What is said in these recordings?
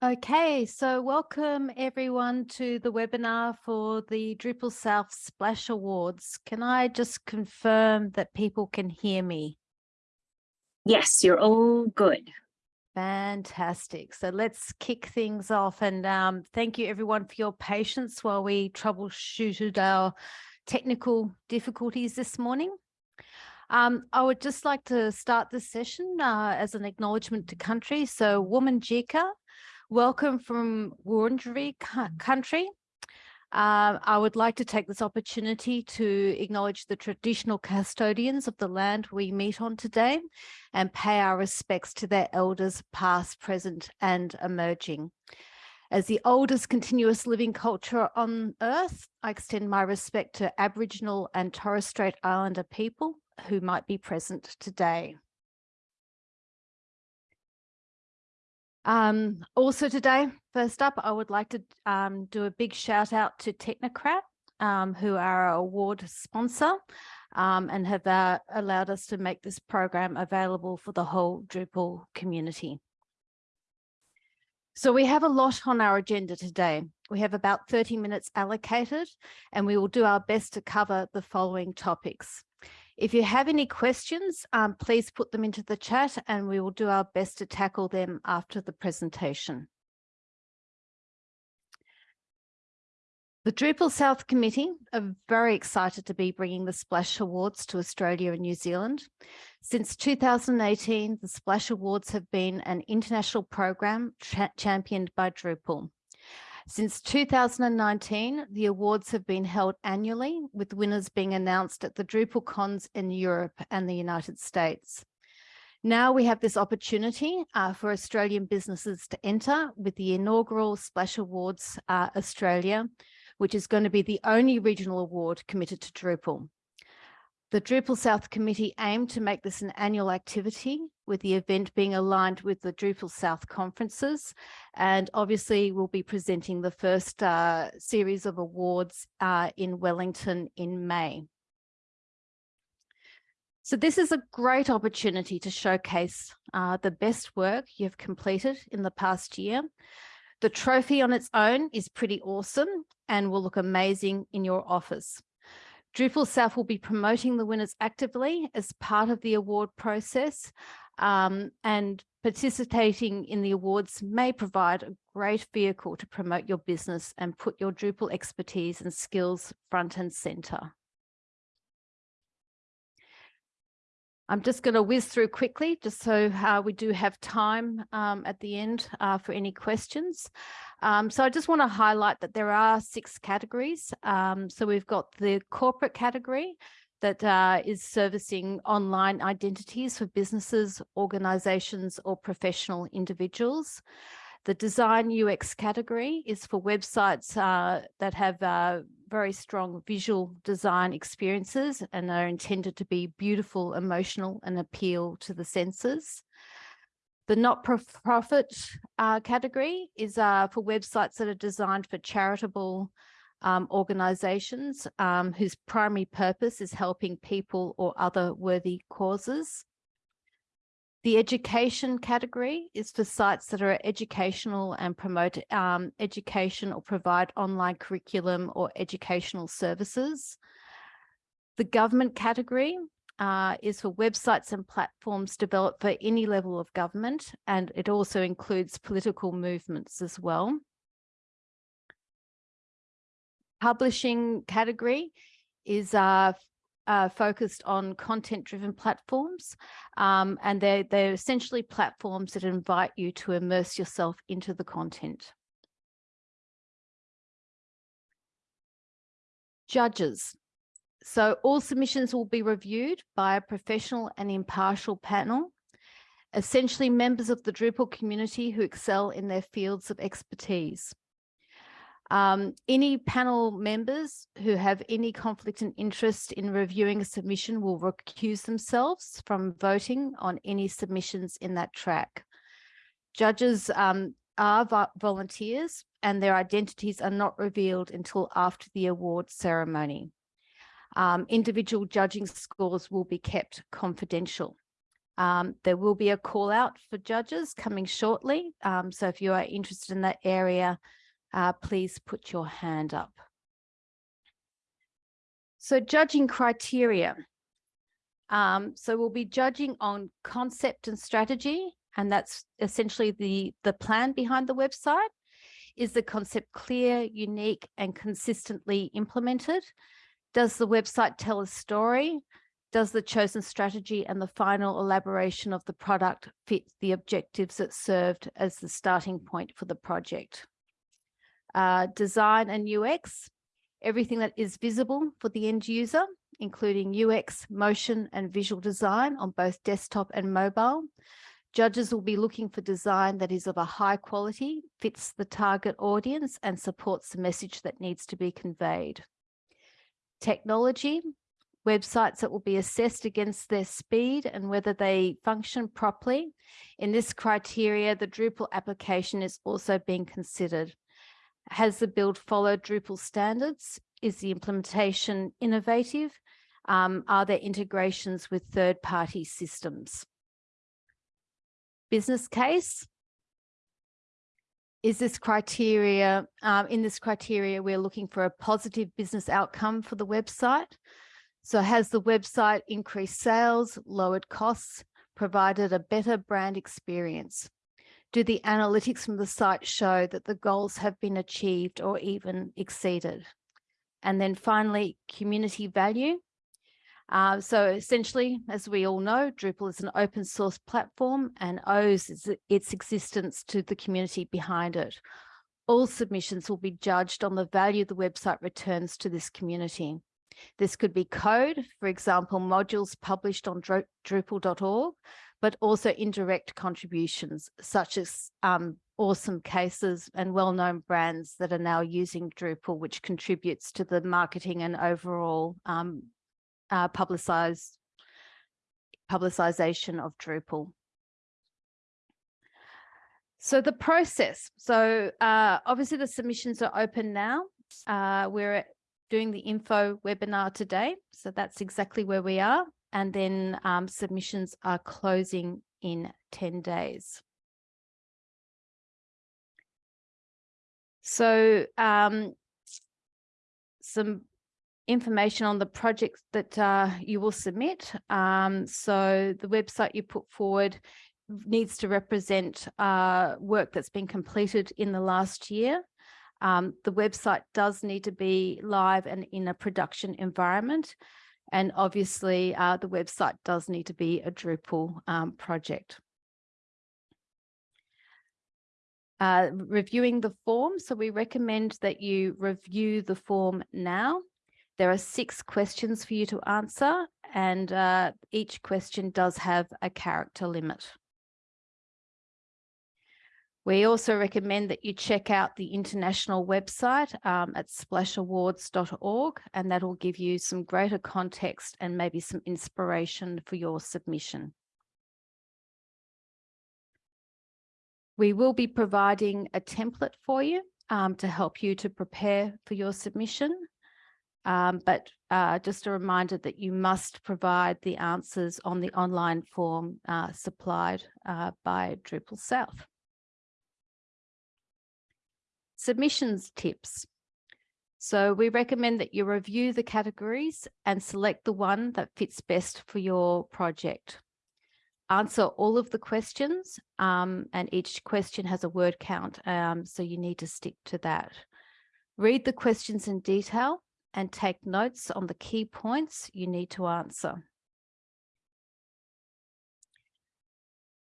Okay, so welcome everyone to the webinar for the Drupal South Splash Awards. Can I just confirm that people can hear me? Yes, you're all good. Fantastic. So let's kick things off and um, thank you everyone for your patience while we troubleshooted our technical difficulties this morning. Um, I would just like to start this session uh, as an acknowledgement to country. So Wominjeka Welcome from Wurundjeri country. Uh, I would like to take this opportunity to acknowledge the traditional custodians of the land we meet on today and pay our respects to their elders past, present and emerging. As the oldest continuous living culture on earth, I extend my respect to Aboriginal and Torres Strait Islander people who might be present today. Um, also today, first up, I would like to um, do a big shout out to Technocrat, um, who are our award sponsor um, and have uh, allowed us to make this program available for the whole Drupal community. So we have a lot on our agenda today. We have about 30 minutes allocated and we will do our best to cover the following topics. If you have any questions, um, please put them into the chat and we will do our best to tackle them after the presentation. The Drupal South Committee are very excited to be bringing the Splash Awards to Australia and New Zealand. Since 2018, the Splash Awards have been an international program championed by Drupal. Since 2019, the awards have been held annually, with winners being announced at the DrupalCons in Europe and the United States. Now we have this opportunity uh, for Australian businesses to enter with the inaugural Splash Awards uh, Australia, which is going to be the only regional award committed to Drupal. The Drupal South Committee aimed to make this an annual activity with the event being aligned with the Drupal South conferences. And obviously we'll be presenting the first uh, series of awards uh, in Wellington in May. So this is a great opportunity to showcase uh, the best work you've completed in the past year. The trophy on its own is pretty awesome and will look amazing in your office. Drupal South will be promoting the winners actively as part of the award process um, and participating in the awards may provide a great vehicle to promote your business and put your Drupal expertise and skills front and center. I'm just going to whiz through quickly just so uh, we do have time um, at the end uh, for any questions. Um, so I just want to highlight that there are six categories. Um, so we've got the corporate category that uh, is servicing online identities for businesses, organizations or professional individuals. The design UX category is for websites uh, that have uh, very strong visual design experiences and are intended to be beautiful, emotional and appeal to the senses. The not-for-profit uh, category is uh, for websites that are designed for charitable um, organizations um, whose primary purpose is helping people or other worthy causes. The education category is for sites that are educational and promote um, education or provide online curriculum or educational services. The government category uh, is for websites and platforms developed for any level of government, and it also includes political movements as well. Publishing category is uh, uh, focused on content-driven platforms, um, and they're, they're essentially platforms that invite you to immerse yourself into the content. Judges. So all submissions will be reviewed by a professional and impartial panel, essentially members of the Drupal community who excel in their fields of expertise. Um, any panel members who have any conflict and interest in reviewing a submission will recuse themselves from voting on any submissions in that track. Judges um, are volunteers and their identities are not revealed until after the award ceremony. Um, individual judging scores will be kept confidential. Um, there will be a call out for judges coming shortly. Um, so if you are interested in that area, uh, please put your hand up. So judging criteria. Um, so we'll be judging on concept and strategy, and that's essentially the, the plan behind the website. Is the concept clear, unique, and consistently implemented? Does the website tell a story? Does the chosen strategy and the final elaboration of the product fit the objectives that served as the starting point for the project? Uh, design and UX, everything that is visible for the end user, including UX, motion and visual design on both desktop and mobile. Judges will be looking for design that is of a high quality, fits the target audience and supports the message that needs to be conveyed. Technology, websites that will be assessed against their speed and whether they function properly. In this criteria, the Drupal application is also being considered. Has the build followed Drupal standards? Is the implementation innovative? Um, are there integrations with third-party systems? Business case. Is this criteria, um, in this criteria, we're looking for a positive business outcome for the website. So has the website increased sales, lowered costs, provided a better brand experience? Do the analytics from the site show that the goals have been achieved or even exceeded? And then finally, community value. Uh, so essentially, as we all know, Drupal is an open source platform and owes its existence to the community behind it. All submissions will be judged on the value the website returns to this community. This could be code, for example, modules published on Drupal.org, but also indirect contributions, such as um, awesome cases and well-known brands that are now using Drupal, which contributes to the marketing and overall um, uh, publicized publicization of Drupal. So the process. So uh, obviously the submissions are open now. Uh, we're doing the info webinar today. So that's exactly where we are. And then um, submissions are closing in 10 days. So um, some information on the projects that uh, you will submit. Um, so the website you put forward needs to represent uh, work that's been completed in the last year. Um, the website does need to be live and in a production environment. And obviously uh, the website does need to be a Drupal um, project. Uh, reviewing the form. So we recommend that you review the form now. There are six questions for you to answer and uh, each question does have a character limit. We also recommend that you check out the international website um, at splashawards.org and that will give you some greater context and maybe some inspiration for your submission. We will be providing a template for you um, to help you to prepare for your submission. Um, but uh, just a reminder that you must provide the answers on the online form uh, supplied uh, by Drupal South. Submissions tips. So we recommend that you review the categories and select the one that fits best for your project. Answer all of the questions um, and each question has a word count, um, so you need to stick to that. Read the questions in detail and take notes on the key points you need to answer.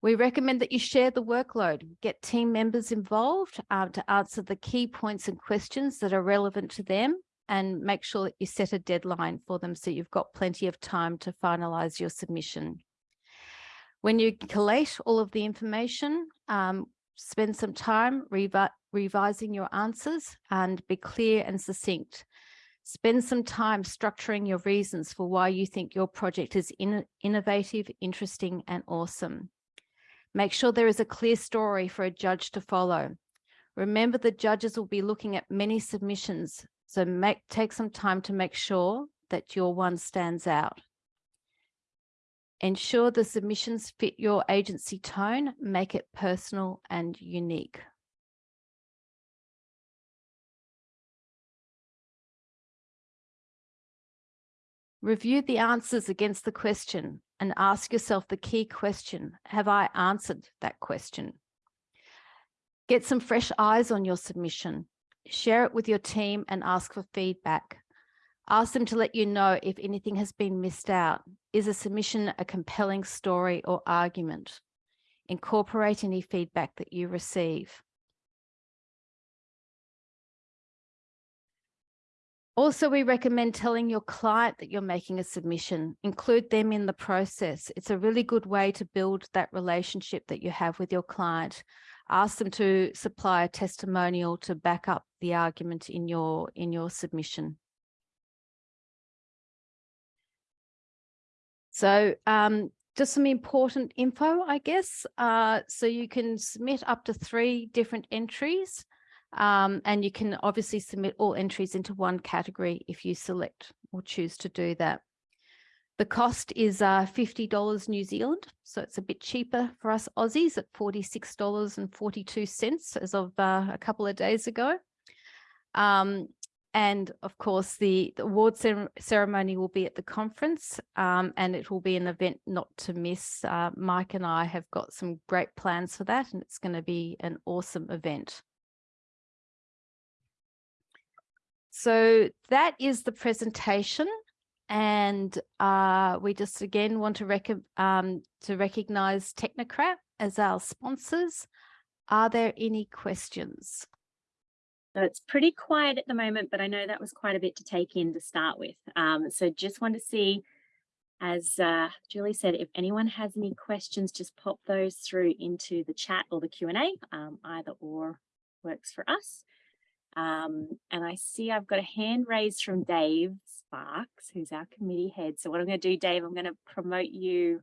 We recommend that you share the workload, get team members involved uh, to answer the key points and questions that are relevant to them and make sure that you set a deadline for them so you've got plenty of time to finalize your submission. When you collate all of the information, um, spend some time revi revising your answers and be clear and succinct. Spend some time structuring your reasons for why you think your project is in innovative, interesting and awesome. Make sure there is a clear story for a judge to follow. Remember the judges will be looking at many submissions, so make, take some time to make sure that your one stands out. Ensure the submissions fit your agency tone, make it personal and unique. Review the answers against the question and ask yourself the key question, have I answered that question? Get some fresh eyes on your submission. Share it with your team and ask for feedback. Ask them to let you know if anything has been missed out. Is a submission a compelling story or argument? Incorporate any feedback that you receive. Also, we recommend telling your client that you're making a submission, include them in the process. It's a really good way to build that relationship that you have with your client. Ask them to supply a testimonial to back up the argument in your, in your submission. So um, just some important info, I guess. Uh, so you can submit up to three different entries um, and you can obviously submit all entries into one category if you select or choose to do that. The cost is uh, $50 New Zealand, so it's a bit cheaper for us Aussies at $46.42 as of uh, a couple of days ago. Um, and of course, the, the award ceremony will be at the conference um, and it will be an event not to miss. Uh, Mike and I have got some great plans for that and it's going to be an awesome event. So that is the presentation. And uh, we just again want to, rec um, to recognize Technocrat as our sponsors. Are there any questions? So it's pretty quiet at the moment, but I know that was quite a bit to take in to start with. Um, so just want to see, as uh, Julie said, if anyone has any questions, just pop those through into the chat or the Q&A, um, either or works for us. Um, and I see I've got a hand raised from Dave Sparks, who's our committee head. So what I'm going to do, Dave, I'm going to promote you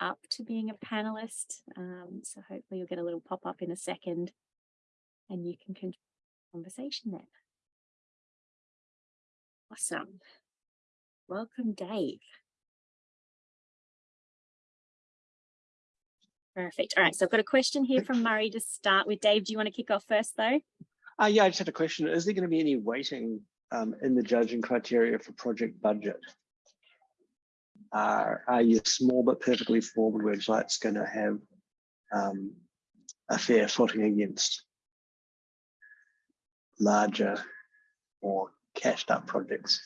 up to being a panelist. Um, so hopefully you'll get a little pop up in a second and you can continue the conversation then. Awesome. Welcome, Dave. Perfect. All right, so I've got a question here from Murray to start with. Dave, do you want to kick off first though? Uh, yeah, I just had a question. Is there going to be any weighting um, in the judging criteria for project budget? Uh, are your small but perfectly formed websites going to have um, a fair footing against larger or cashed up projects?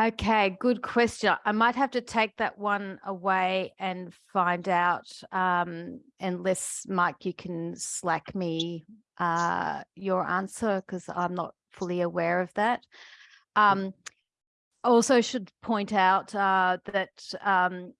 Okay, good question. I might have to take that one away and find out, um, unless Mike, you can slack me uh, your answer because I'm not fully aware of that. Um, also should point out uh, that um,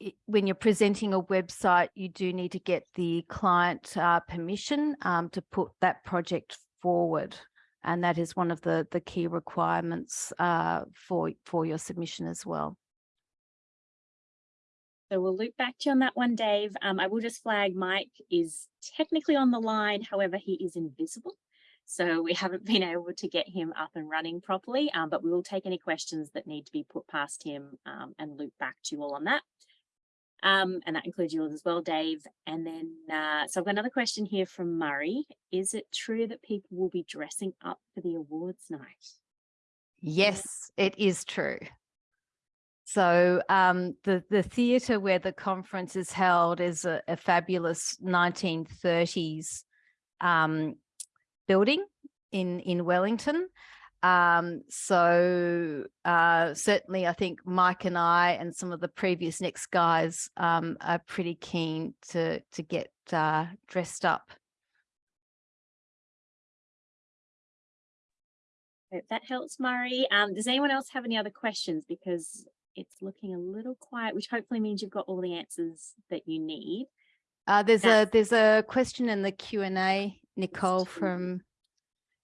it, when you're presenting a website, you do need to get the client uh, permission um, to put that project forward and that is one of the the key requirements uh, for for your submission as well. So we'll loop back to you on that one, Dave. Um, I will just flag Mike is technically on the line, however, he is invisible. So we haven't been able to get him up and running properly, um, but we will take any questions that need to be put past him um, and loop back to you all on that. Um, and that includes yours as well, Dave. And then, uh, so I've got another question here from Murray. Is it true that people will be dressing up for the awards night? Yes, it is true. So um, the, the theatre where the conference is held is a, a fabulous 1930s um, building in, in Wellington. Um, so uh, certainly I think Mike and I and some of the PreviousNext guys um, are pretty keen to, to get uh, dressed up. Hope that helps, Murray. Um, does anyone else have any other questions? Because it's looking a little quiet, which hopefully means you've got all the answers that you need. Uh, there's That's... a there's a question in the Q and A, Nicole from.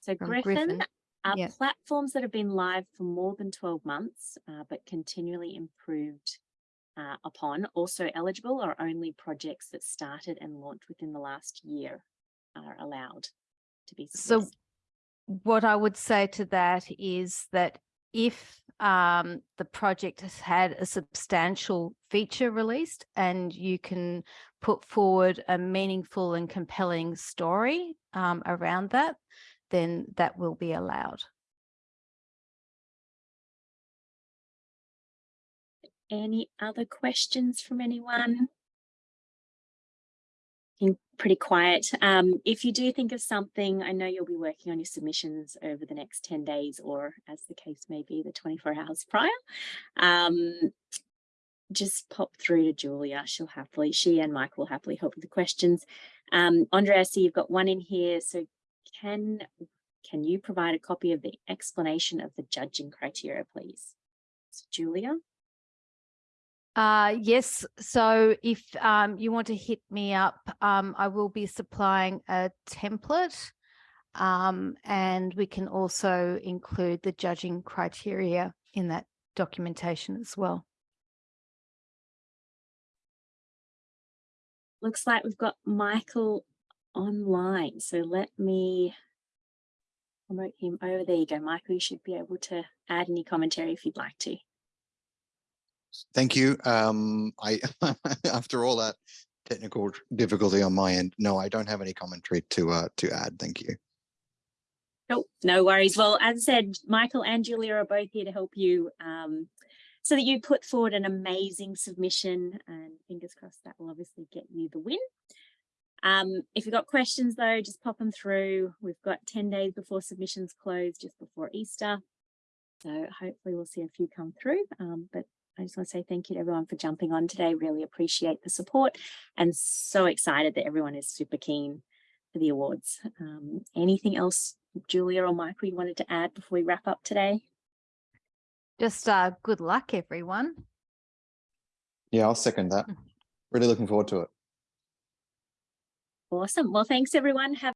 So from Griffin, Griffin, are yeah. platforms that have been live for more than 12 months, uh, but continually improved uh, upon also eligible are only projects that started and launched within the last year are allowed to be So what I would say to that is that if um, the project has had a substantial feature released and you can put forward a meaningful and compelling story um, around that, then that will be allowed. Any other questions from anyone? Pretty quiet. Um, if you do think of something, I know you'll be working on your submissions over the next 10 days or as the case may be, the 24 hours prior. Um, just pop through to Julia. She'll happily, she and Mike will happily help with the questions. Um, Andre, I see you've got one in here. So can, can you provide a copy of the explanation of the judging criteria, please? So Julia? Uh, yes, so if um, you want to hit me up, um, I will be supplying a template um, and we can also include the judging criteria in that documentation as well. Looks like we've got Michael online. So let me promote him over. There you go, Michael. You should be able to add any commentary if you'd like to. Thank you. Um, I, after all that technical difficulty on my end, no, I don't have any commentary to, uh, to add. Thank you. Nope, no worries. Well, as I said, Michael and Julia are both here to help you um, so that you put forward an amazing submission and fingers crossed that will obviously get you the win. Um, if you've got questions though, just pop them through. We've got 10 days before submissions close, just before Easter. So hopefully we'll see a few come through, um, but I just want to say thank you to everyone for jumping on today. Really appreciate the support and so excited that everyone is super keen for the awards. Um, anything else, Julia or Michael, you wanted to add before we wrap up today? Just uh, good luck, everyone. Yeah, I'll second that. Really looking forward to it. Awesome. Well, thanks everyone. Have